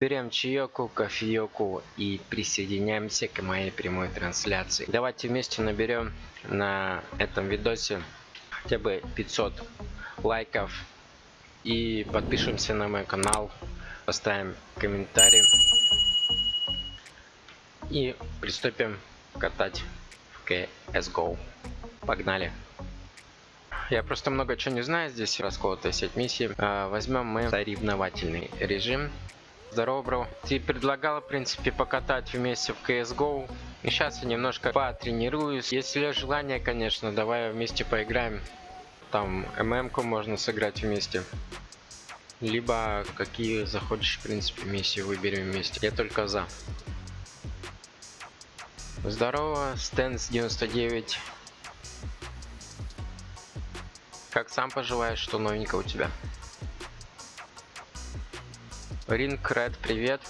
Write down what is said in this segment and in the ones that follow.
Берем чаеку, кофееку и присоединяемся к моей прямой трансляции. Давайте вместе наберем на этом видосе хотя бы 500 лайков и подпишемся на мой канал, поставим комментарий и приступим катать в CSGO. Погнали! Я просто много чего не знаю, здесь расколотая сеть миссий. А, возьмем мы соревновательный режим. Здорово, бро. Ты предлагала, в принципе, покатать вместе в CSGO. Сейчас я немножко потренируюсь. Если желание, конечно, давай вместе поиграем. Там ММ-ку можно сыграть вместе. Либо какие захочешь, в принципе, миссии выберем вместе. Я только за. Здорово, Стэнс 99. Как сам поживаешь, что новенького у тебя? Ринг Ред, привет.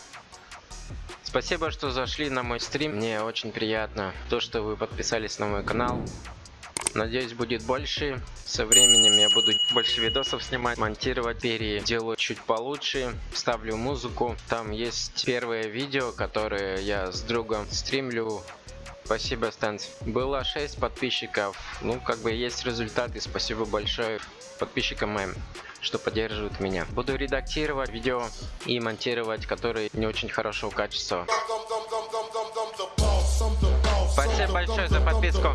Спасибо, что зашли на мой стрим. Мне очень приятно то, что вы подписались на мой канал. Надеюсь, будет больше. Со временем я буду больше видосов снимать, монтировать, переделаю чуть получше, ставлю музыку. Там есть первое видео, которое я с другом стримлю. Спасибо, Стэнс. Было 6 подписчиков. Ну, как бы есть результаты. Спасибо большое подписчикам моим что поддерживают меня. Буду редактировать видео и монтировать, которые не очень хорошего качества. Спасибо большое за подписку.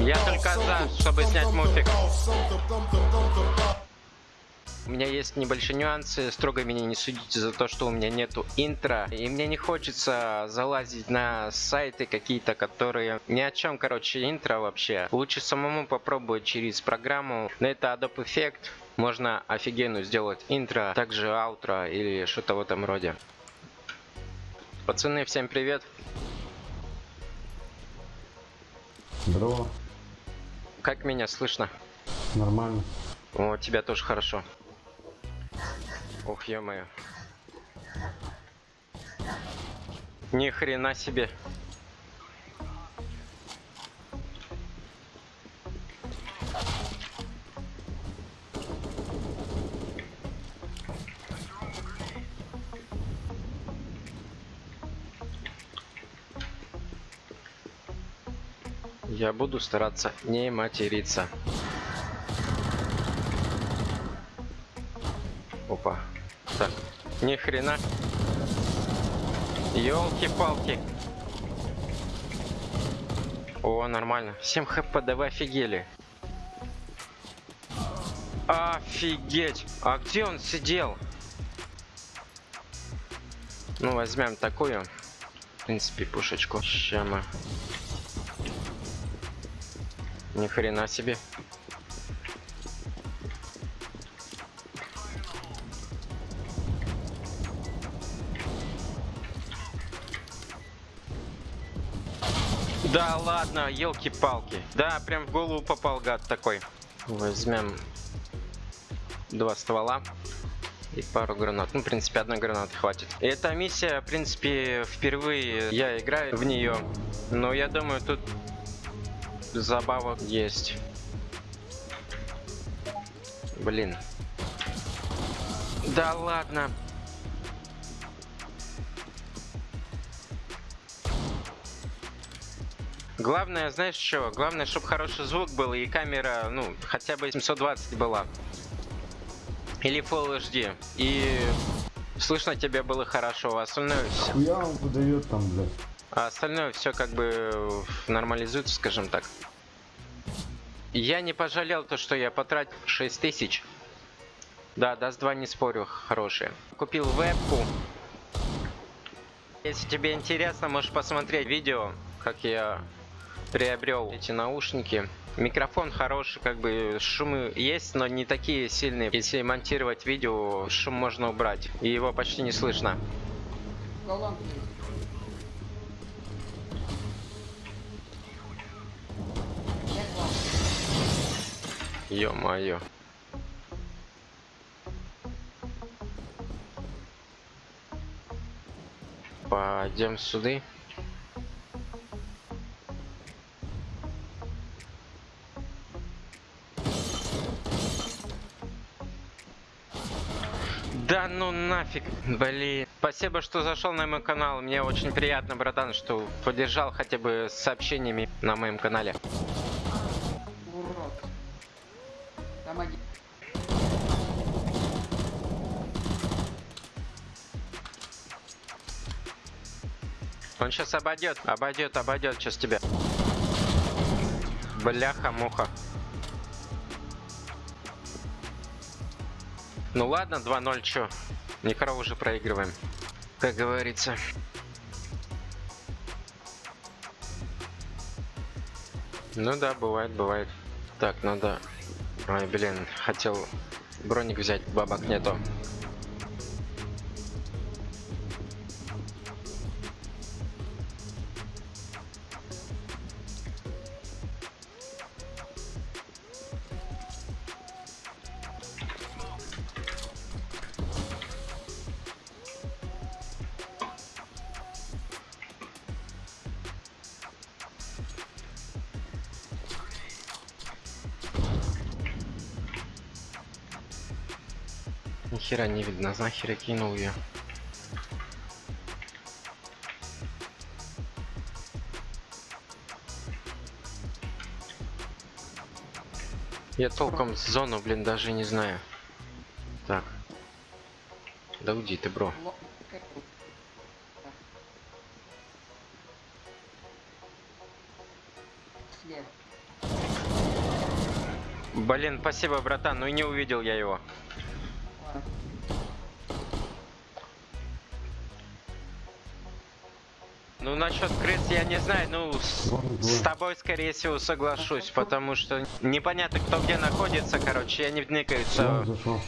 Я только за, чтобы снять мультик. У меня есть небольшие нюансы, строго меня не судите за то, что у меня нету интро. И мне не хочется залазить на сайты какие-то, которые ни о чем, короче, интро вообще. Лучше самому попробовать через программу. На это Adobe Effect можно офигенно сделать интро, также аутро или что-то в этом роде. Пацаны, всем привет. Здорово. Как меня слышно? Нормально. О, тебя тоже хорошо. Ох, ё-моё. Ни хрена себе. Я буду стараться не материться. Ни хрена. Ёлки-палки. О, нормально. 7 хп, да офигели. Офигеть! А где он сидел? Ну, возьмем такую. В принципе, пушечку. Ща мы. Ни хрена себе. Да ладно, елки-палки. Да, прям в голову попал гад такой. Возьмем два ствола и пару гранат. Ну, в принципе, одна граната хватит. Эта миссия, в принципе, впервые я играю в нее. Но я думаю, тут забавок есть. Блин. Да ладно. Главное, знаешь что? Главное, чтобы хороший звук был и камера, ну, хотя бы 720 была. Или Full HD. И слышно тебя было хорошо, а остальное все. Хуя он выдает там, блядь. А остальное все как бы нормализуется, скажем так. Я не пожалел то, что я потратил 6 тысяч. Да, даст 2 не спорю, хорошие. Купил вебку. Если тебе интересно, можешь посмотреть видео, как я приобрел эти наушники. Микрофон хороший, как бы шумы есть, но не такие сильные. Если монтировать видео, шум можно убрать, и его почти не слышно. Ё-моё. Пойдем сюда. Да ну нафиг, блин. Спасибо, что зашел на мой канал. Мне очень приятно, братан, что поддержал хотя бы сообщениями на моем канале. Он сейчас обойдет, обойдет, обойдет сейчас тебя. Бляха-муха. Ну ладно, 2-0, чё. Не корову уже проигрываем. Как говорится. Ну да, бывает, бывает. Так, надо... Ой, блин, хотел броник взять, бабок нету. Видно, нахер я кинул ее. Я толком зону, блин, даже не знаю. Так. Да уйди ты, бро. Блин, спасибо, братан, ну и не увидел я его. Ну насчет крыс я не знаю, ну с, с тобой скорее всего соглашусь, потому что непонятно кто где находится, короче, я не зашел.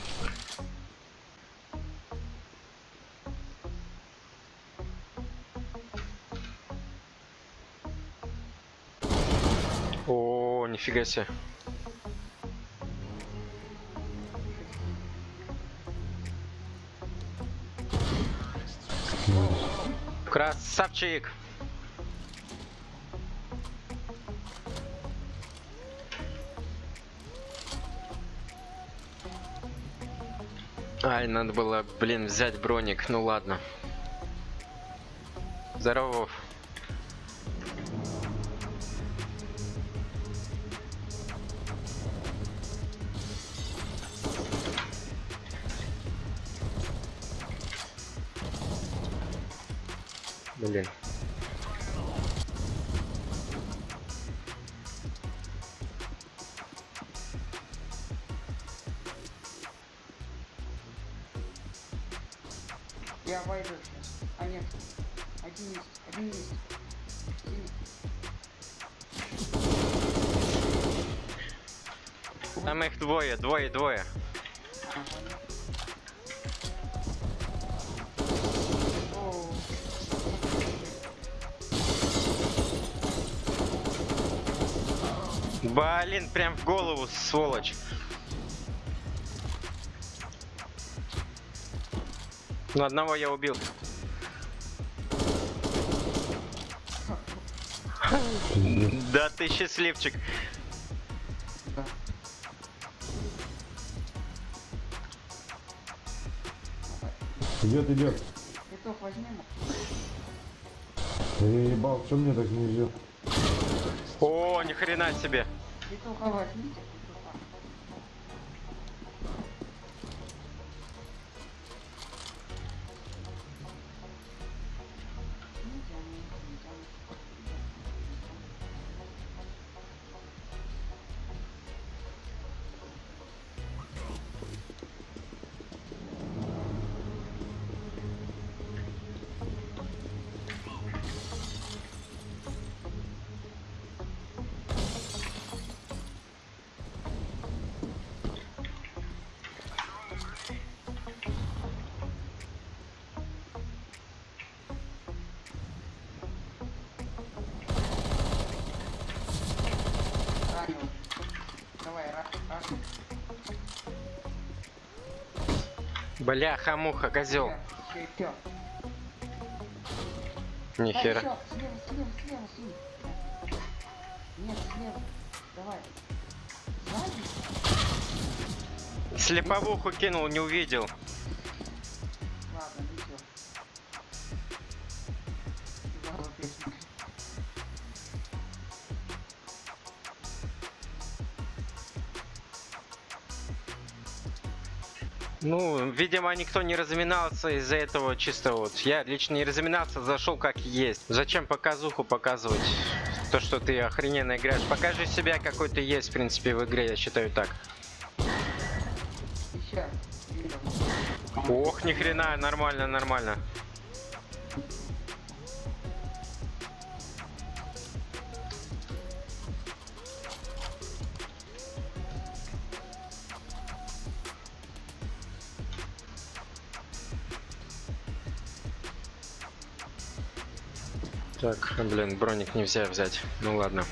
О, нифига себе. Красавчик! Ай, надо было, блин, взять броник. Ну ладно. Здорово. Я сейчас. А нет. Один есть. Один есть. Один есть. Там их двое, двое, двое. Блин, прям в голову, сволочь. Ну, одного я убил. Да ты счастливчик. Идет, идет. Петух возьмем. Да я ебал, что мне так не идет? О, ни хрена себе. Петуха возьмите. Бляха-муха, козел. Всё, всё. Ни Да, хера. всё, слева, слева? Слеповуху кинул, не увидел. Ну, видимо, никто не разминался из-за этого чисто вот. Я лично не разминался, зашел как есть. Зачем показуху показывать? То, что ты охрененно играешь. Покажи себя, какой ты есть, в принципе, в игре, я считаю так. Ох, ни хрена, нормально, нормально. Так, блин, броник нельзя взять. Ну ладно.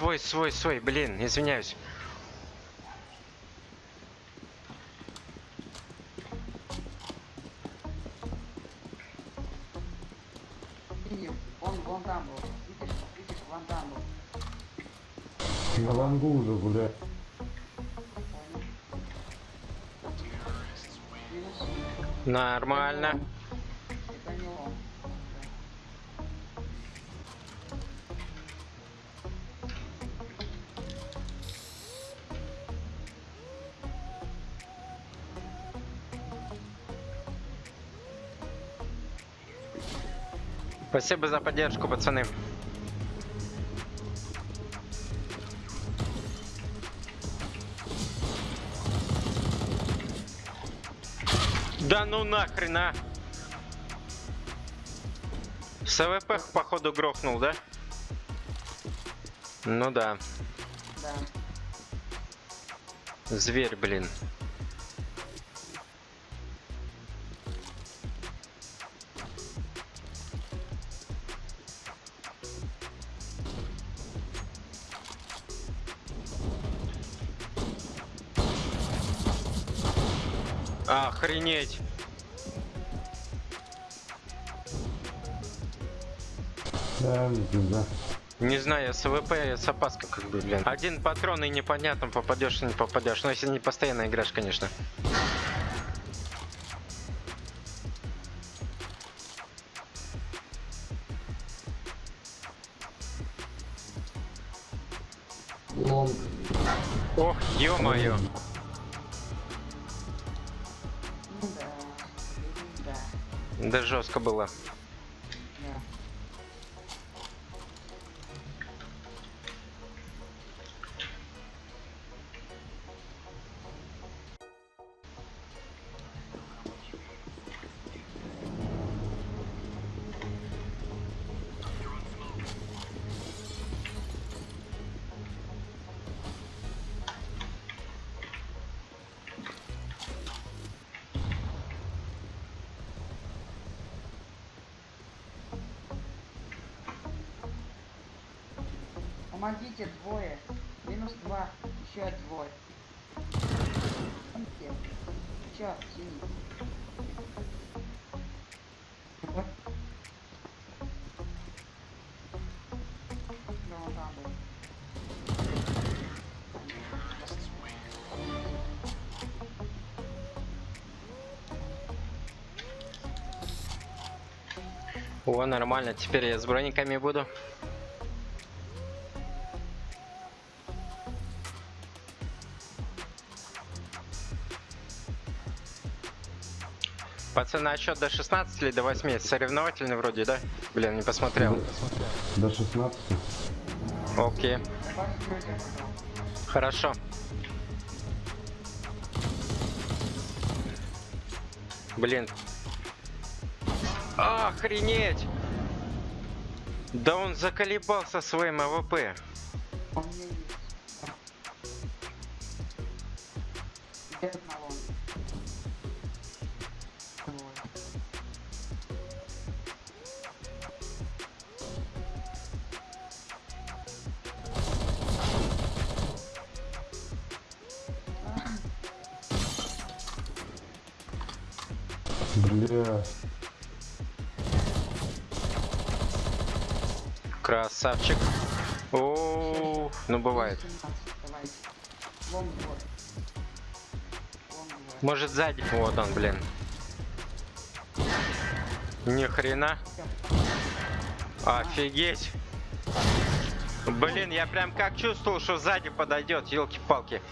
Свой, свой, свой, блин, извиняюсь. Он вон там был. Видишь, видишь, вон там был. На лангу уже. Минус. Нормально. Спасибо за поддержку, пацаны. Да ну нахрен, а! СВП походу грохнул, да? Ну да. Да. Зверь, блин. Охренеть. Да, не пизда. Не знаю, СВП с опаской как бы, блин. Один патрон и непонятно, попадешь или не попадешь. Но если не постоянно играешь, конечно. Ох, ё-моё. Да. Жестко было. О, нормально. Теперь я с брониками буду. Пацаны, а счет до 16 или до 8? Соревновательный вроде, да? Блин, не посмотрел. До 16. Окей. Хорошо. Блин. Охренеть! Да он заколебался своим АВП. Красавчик. О, ну бывает. 17, давайте. Лонг двор. Лонг двор. Может сзади. Вот он, блин. Ни хрена. Офигеть. Блин, я прям как чувствовал, что сзади подойдет, елки-палки.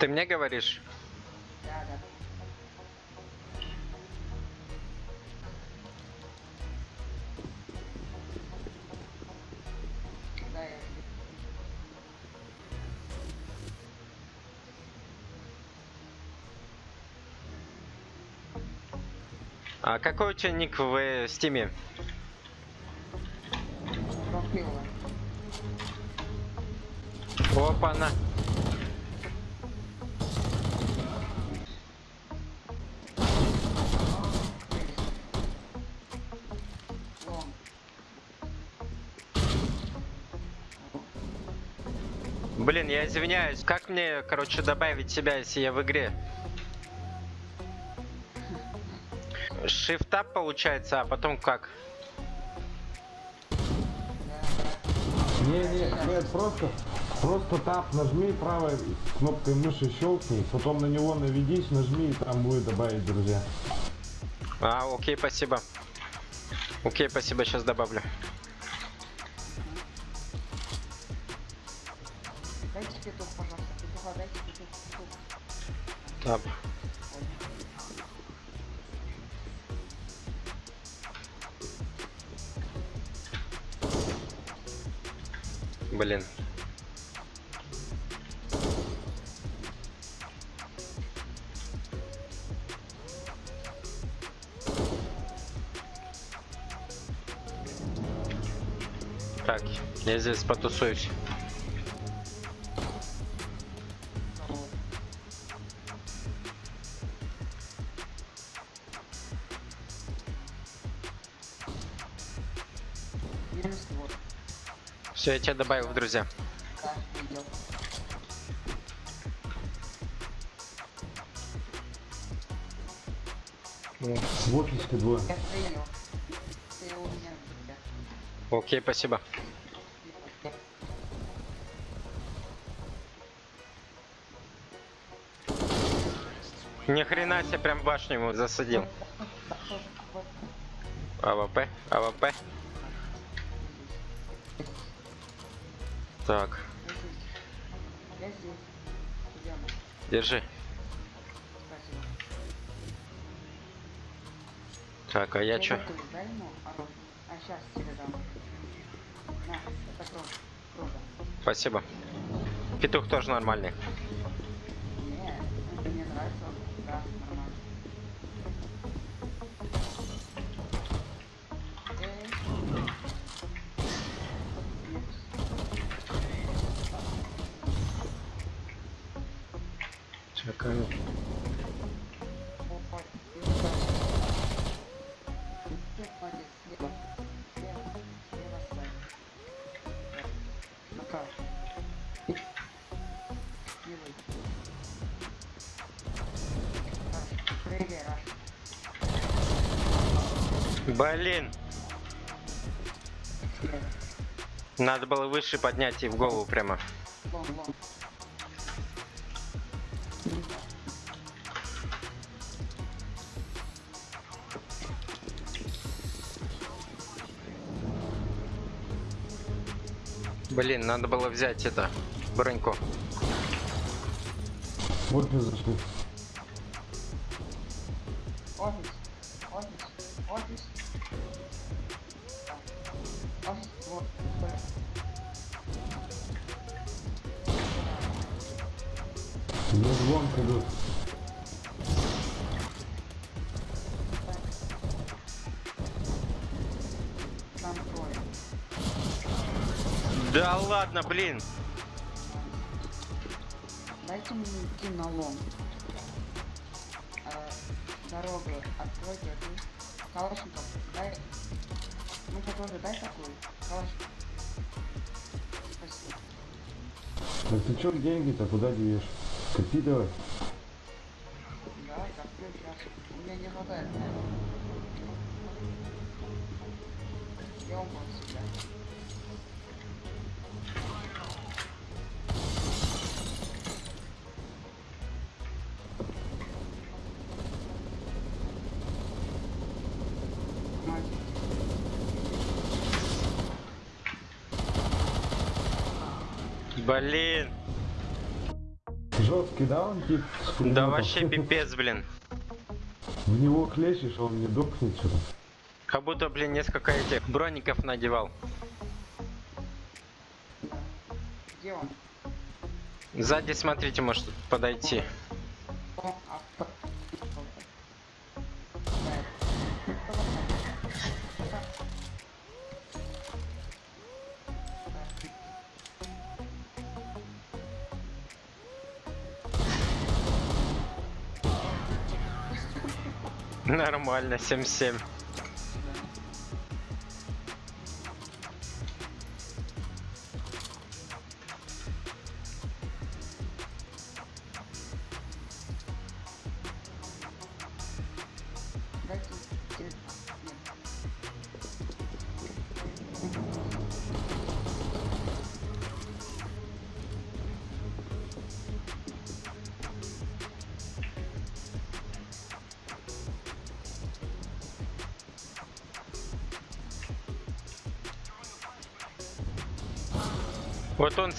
Ты мне говоришь? А какой у тебя ник в э, стиме? Пропила. Опа-на. Блин, я извиняюсь. Как мне, короче, добавить себя, если я в игре? Shift получается, а потом как? Не, не, нет, просто, просто тап нажми правой кнопкой мыши щелкни, потом на него наведись, нажми и там будет добавить друзья. А, окей, спасибо. Окей, спасибо, сейчас добавлю. Блин. Так, я здесь потусуюсь. Все, я тебя добавил в друзья. В офиске двое. Окей, спасибо. Ни хрена себе прям башню ему засадил. AWP, AWP. Так, Я держи. Так, а я чё? Круто. Круто. Спасибо. Петух тоже нормальный. Не, это мне нравится. Да, нормально. Блин, надо было выше поднять и в голову прямо. Блин, надо было взять это, броньку. В офис Мне звонк идут. Да ладно, блин. Дайте мне идти на лом. Э, дорогу откройте эту. Калашников, дай. Ну-ка тоже дай такую. Калашников. Спасибо. Да ты чё деньги-то куда девешь? Копи давай. Да пулеметом? вообще пипец, блин. В него хлещешь, а он не дохнет что-то. Как будто, блин, несколько этих броников надевал. Где он? Сзади, смотрите, может подойти. Нормально, 7-7.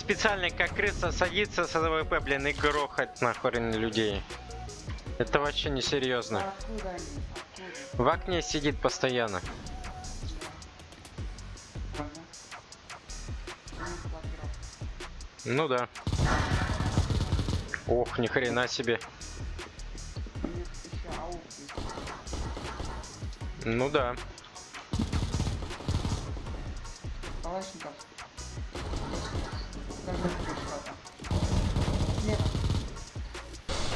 Специально как крыса садится с AWP, блин, и грохает нахрен людей. Это вообще не серьезно. В окне сидит постоянно. Ну, да. Ох, ни хрена себе. Ну да.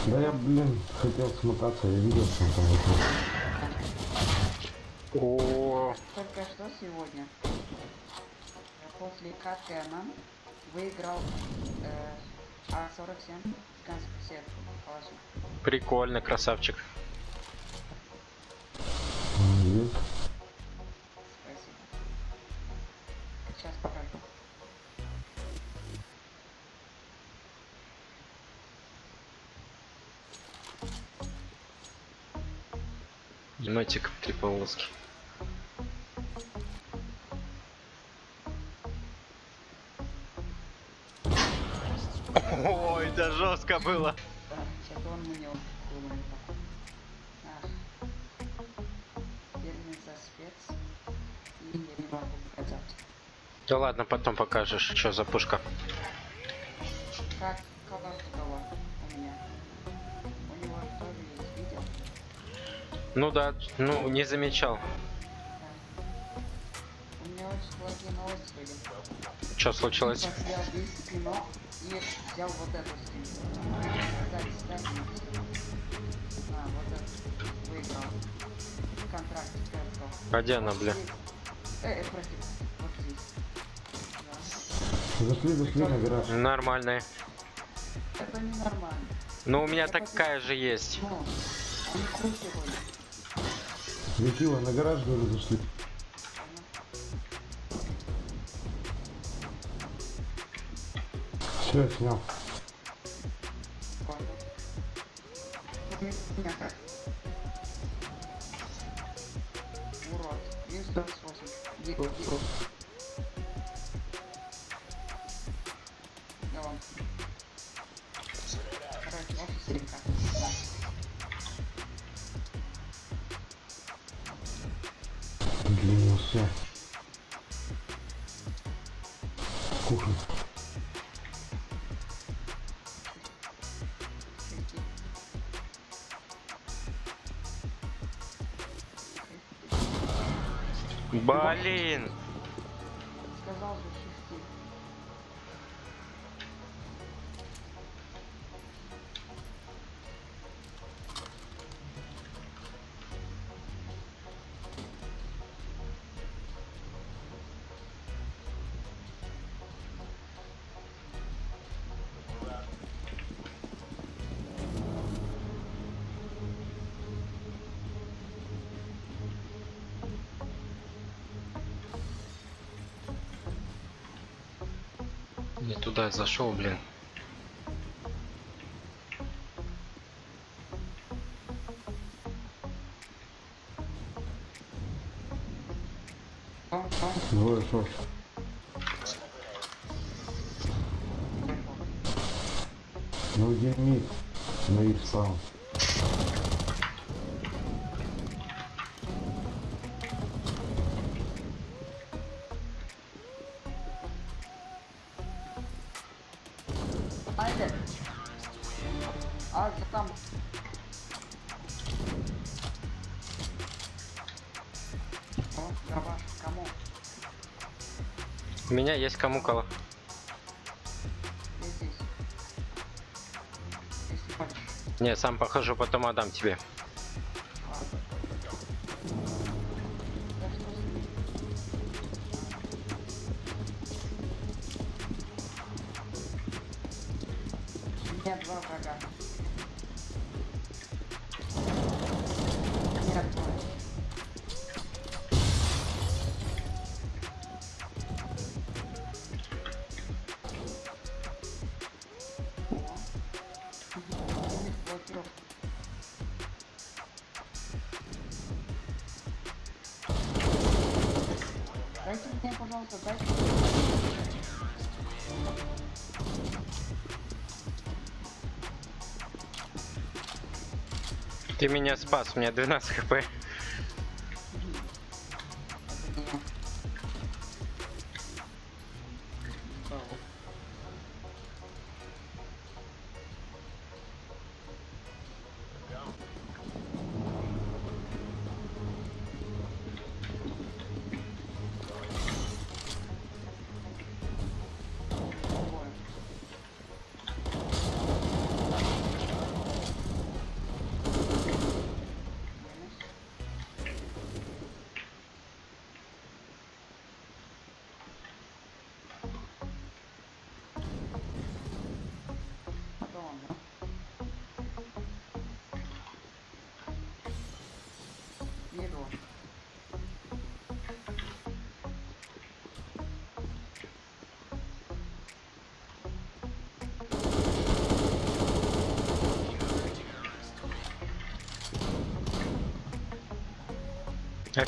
Да я, блин, хотел смотаться, я видел, что он там вокруг. О, Только что сегодня после Анан выиграл э, А47 гигантскую сетку. Калашников. прикольно, красавчик. Есть. Три полоски. Ой, да жестко было. Да, сейчас он мне думает. Ах. Верный за спец. И я не могу показать. Да ладно, потом покажешь, что за пушка. Ну да, ну не замечал. У меня очень плохие новости были. Что случилось? Я взял и вот эту. Кстати, на, вот. Выиграл. Контракт. А где она, бля? Э, э, прости. Вот здесь. Да. Зашли, зашли на гараж. Нормальная. Это ненормально. Ну у меня такая же есть. Ну, они крутые были. Светило, на гараж, говорю, зашли. Все, снял. Блин. Туда зашел, блин. Двое шорт. Ну где мид? На их сам. Меня есть кому кого. Не, сам похожу, потом отдам тебе. У два врага. Ты меня спас, у меня 12 хп.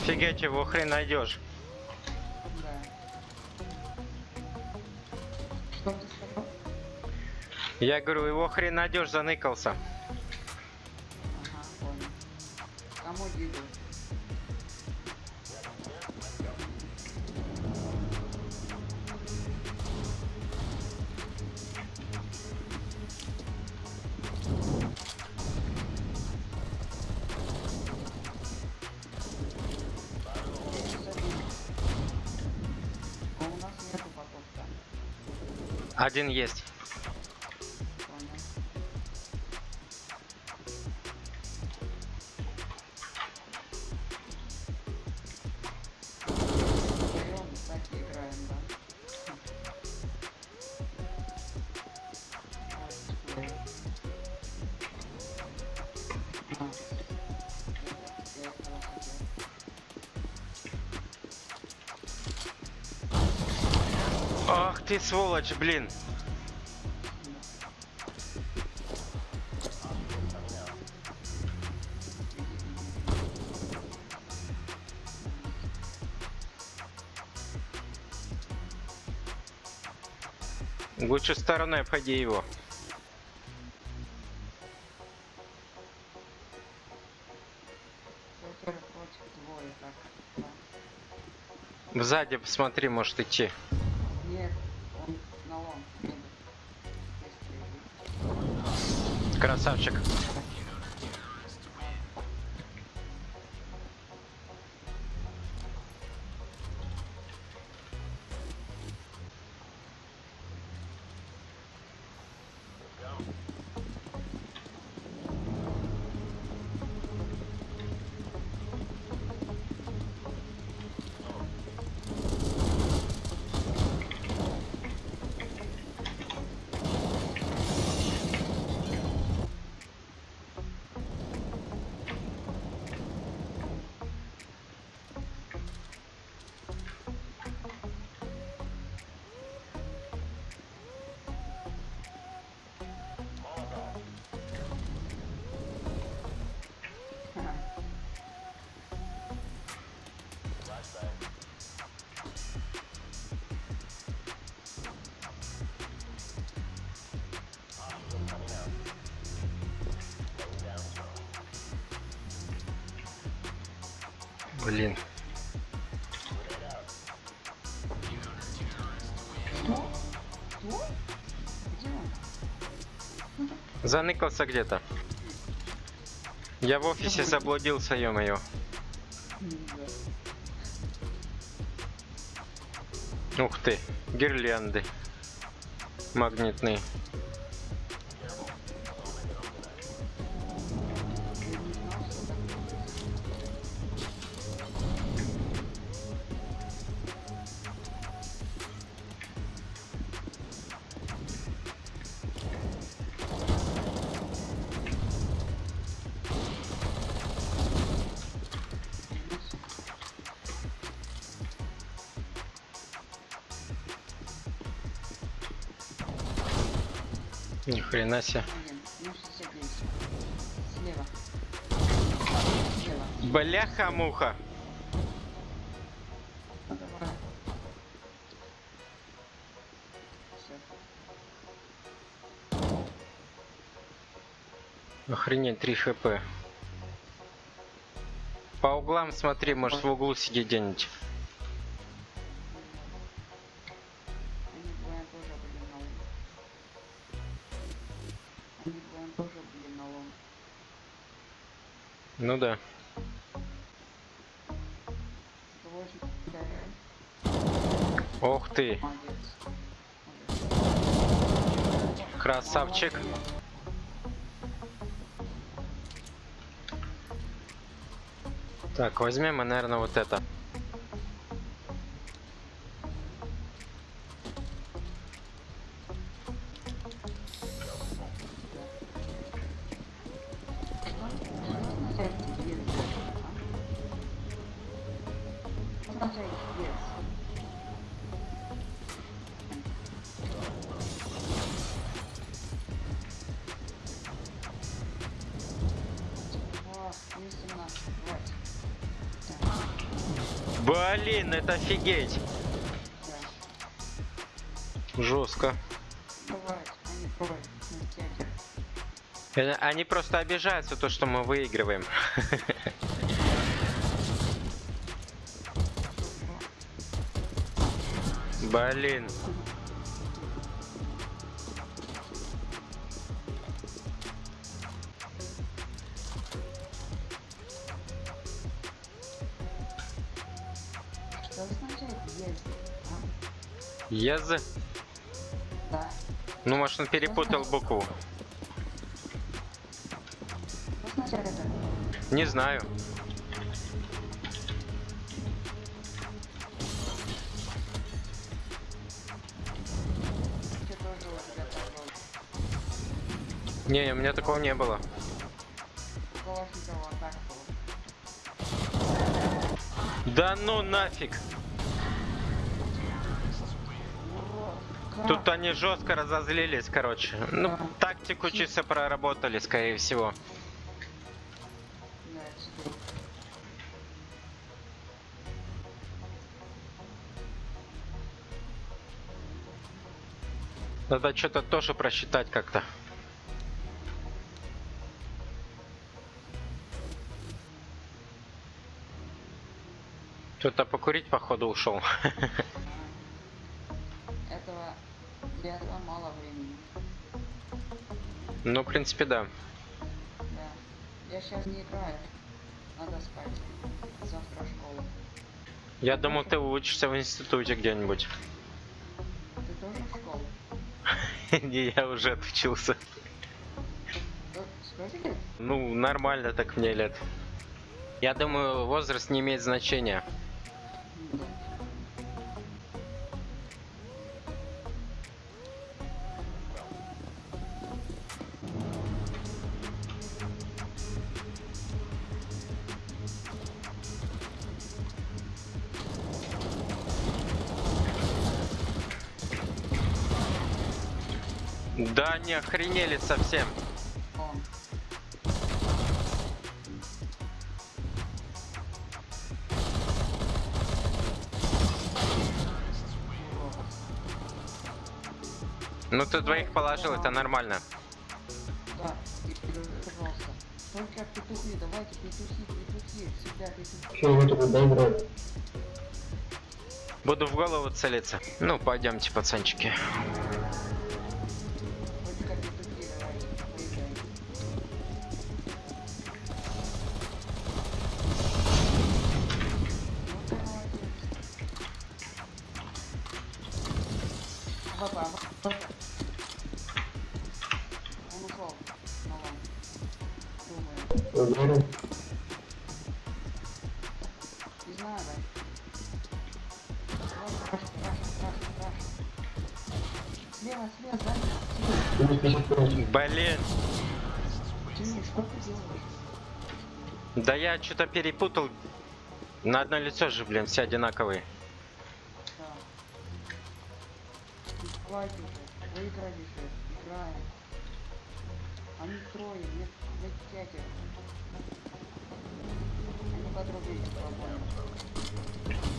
Офигеть, его хрен найдешь. Да. Я говорю, его хрен найдешь, заныкался. Этого хотел. Ах ты сволочь, блин. Лучше стороной обходи его. Сзади посмотри, может идти. Нет, он на лом. Красавчик. Блин. Заныкался где-то. Я в офисе заблудился, ё-моё. Ух ты, гирлянды. Магнитные. Ни хрена себе. Блин, 69. Слева. Слева. Бляха-муха. Охренеть, 3 хп. По углам смотри, может в углу сидеть где-нибудь. Ну да. 180 Ох ты, красавчик. Так, возьмем, мы, наверное, вот это. Блин, это офигеть. Жестко. Э, Они просто обижаются то, что мы выигрываем. Блин. Ез. Да. Ну, может, он перепутал букву. Не знаю. Не, у меня такого не было. Да ну нафиг. Тут они жестко разозлились, короче. Ну, тактику чисто проработали, скорее всего. Надо что-то тоже просчитать как-то. Кто-то покурить, походу, ушел. Ну, в принципе, да. Да. Я сейчас не играю. Надо спать. Завтра школа. Я думал, ты учишься в институте где-нибудь. Ты тоже в школу? Не, я уже отучился. Ну, нормально так мне лет. Я думаю, возраст не имеет значения. Да, не охренели совсем. Он. Ну, ты двоих положил, это нормально. Да. Пожалуйста. Только петухи, давайте петухи, петухи, всегда петухи. Что вы тут доиграли? Буду в голову целиться. Ну, пойдемте, пацанчики. Я что-то перепутал. На одно лицо же, блин, все одинаковые. Играем. Они трое, нет, нет пятеро. Они.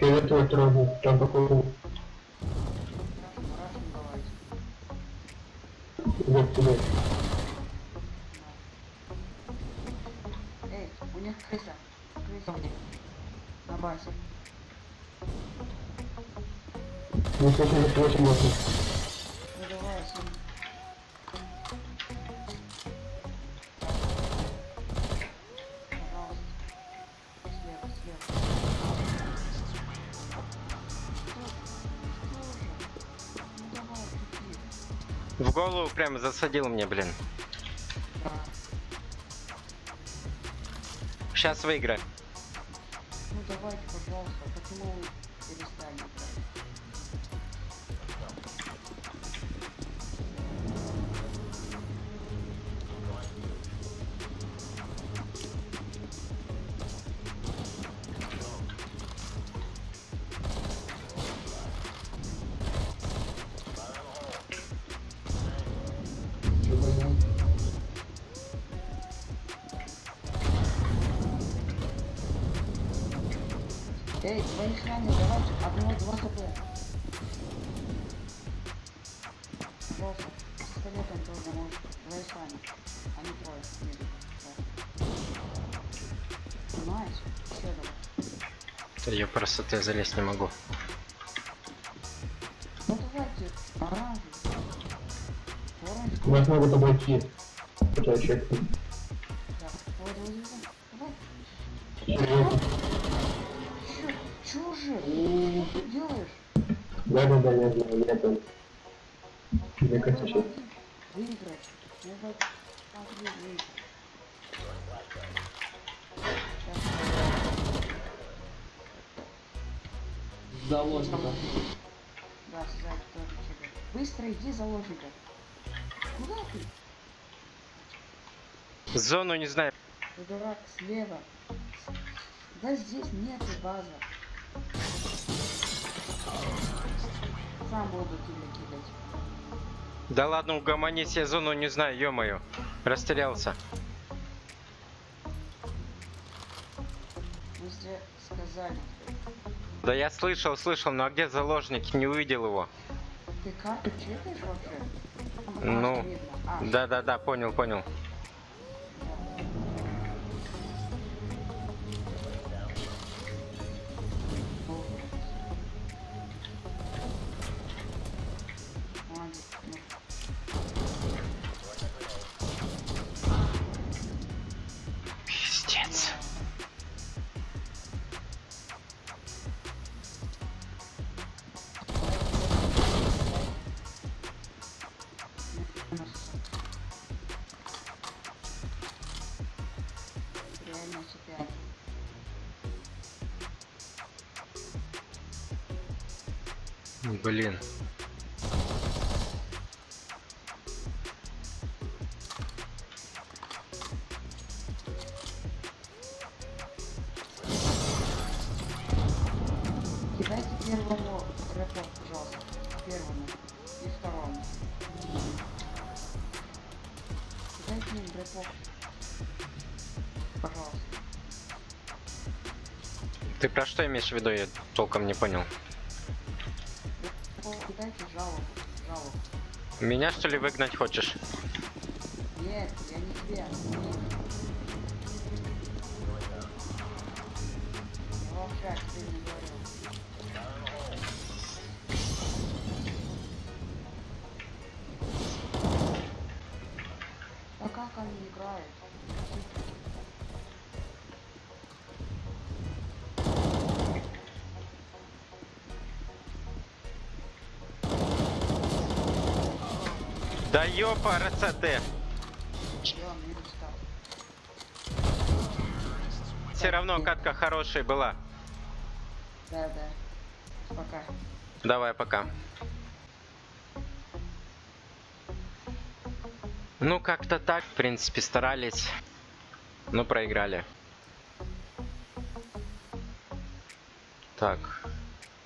Фиолетовый трогал. Там давайте. вот тебе. Эй, у них крыса. Крыса них. На базе. Минус 88 можно. Ну Прямо засадил мне, блин. Сейчас выиграем. Ну давайте, пожалуйста, почему вы Пожалуйста, с пистолетом тоже можешь. Твои храни. Они трое. едут. Да. Понимаешь? Все давай. Я просто ты залезть не могу. Ну давайте, оранжевый. Оранжевый. Вас могут обойти. Это. Да. Чё, чё же? Что ты делаешь? Да, да, да, я знаю, я там. Кажется, сейчас. заложников. Да, сзади тоже тебе. Быстро иди заложника. Куда ты? Зону не знаю. Ты дурак, слева. Да здесь нет база. Сам буду тебя кидать. Да ладно, угомонись, я зону не знаю, ё-моё. Растерялся. Сказали. Да я слышал, слышал, но а где заложник? Не увидел его. Ты вообще? Там Ну, Да-да-да, понял, понял. Блин. Кидайте первому рэпу, пожалуйста. Первому и второму. Кидайте им рэпов. Пожалуйста. Ты про что имеешь в виду? Я толком не понял. Меня что ли выгнать хочешь? Нет, я не тебя. Да ёпа, стал. Все равно катка хорошая была. Да, да. Пока. Давай, пока. Ну, как-то так, в принципе, старались, но проиграли. Так,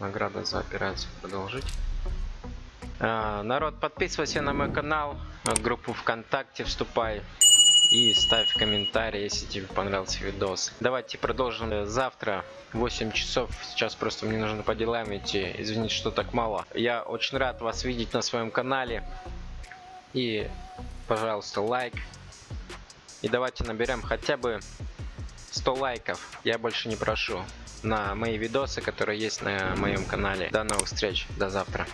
награда за операцию продолжить. А, народ, подписывайся на мой канал, группу ВКонтакте вступай и ставь комментарий, если тебе понравился видос. Давайте продолжим завтра в 8 часов. Сейчас просто мне нужно по делам идти. Извините, что так мало. Я очень рад вас видеть на своем канале. И, пожалуйста, лайк. И давайте наберем хотя бы 100 лайков. Я больше не прошу. На мои видосы, которые есть на моем канале. До новых встреч. До завтра.